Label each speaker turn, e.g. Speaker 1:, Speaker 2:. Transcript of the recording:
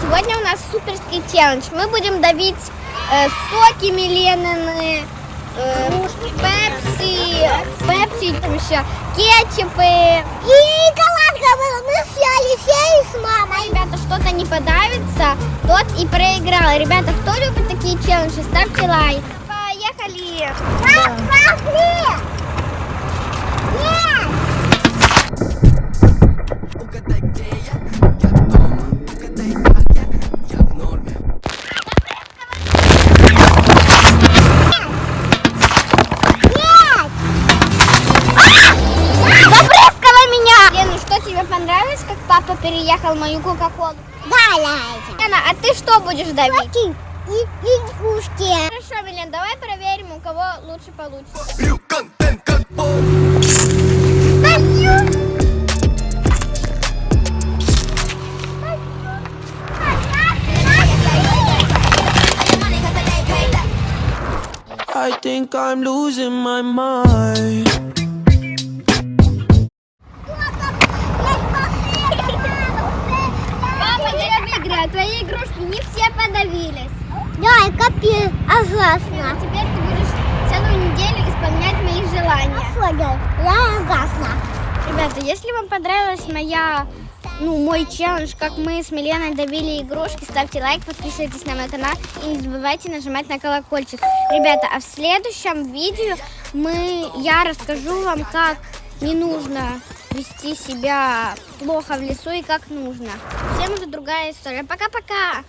Speaker 1: Сегодня у нас суперский челлендж. Мы будем давить э, соки Миленины, э, пепси, пепси, там еще кетчупы.
Speaker 2: И шоколадка была. Мы с Алисеей с мамой.
Speaker 1: Ребята, что-то не подавится, тот и проиграл. Ребята, кто любит такие челленджи, ставьте лайк. Поехали!
Speaker 2: Пап, пошли!
Speaker 1: Папа переехал мою кока-колу?
Speaker 2: Да, Лайза.
Speaker 1: Лена, а ты что будешь давить?
Speaker 2: Соки и игрушки.
Speaker 1: Хорошо, Милен, давай проверим, у кого лучше получится.
Speaker 3: I think I'm losing my mind
Speaker 1: выиграю. Твои игрушки не все подавились.
Speaker 2: Да, и капец, ужасно.
Speaker 1: Теперь ты будешь целую неделю исполнять мои желания.
Speaker 2: Я ужасно.
Speaker 1: Ребята, если вам понравилась моя, ну, мой челлендж, как мы с Миленой давили игрушки, ставьте лайк, подписывайтесь на мой канал и не забывайте нажимать на колокольчик. Ребята, а в следующем видео мы, я расскажу вам, как не нужно вести себя плохо в лесу и как нужно. Всем уже другая история. Пока-пока!